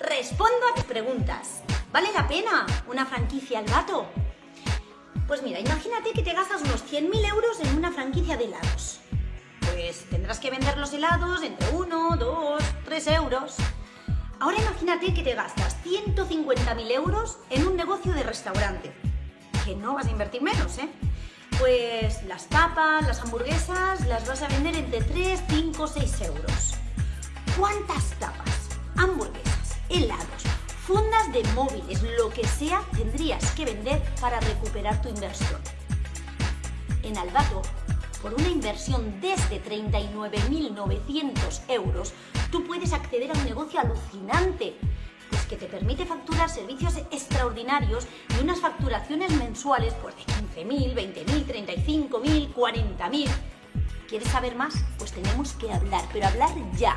respondo a tus preguntas. ¿Vale la pena una franquicia al gato? Pues mira, imagínate que te gastas unos 100.000 euros en una franquicia de helados. Pues tendrás que vender los helados entre 1, 2, 3 euros. Ahora imagínate que te gastas 150.000 euros en un negocio de restaurante. Que no vas a invertir menos, ¿eh? Pues las tapas, las hamburguesas, las vas a vender entre 3, 5, 6 euros. ¿Cuántas de móviles, lo que sea, tendrías que vender para recuperar tu inversión? En Albato, por una inversión desde 39.900 euros, tú puedes acceder a un negocio alucinante, pues que te permite facturar servicios extraordinarios y unas facturaciones mensuales pues de 15.000, 20.000, 35.000, 40.000. ¿Quieres saber más? Pues tenemos que hablar, pero hablar ya.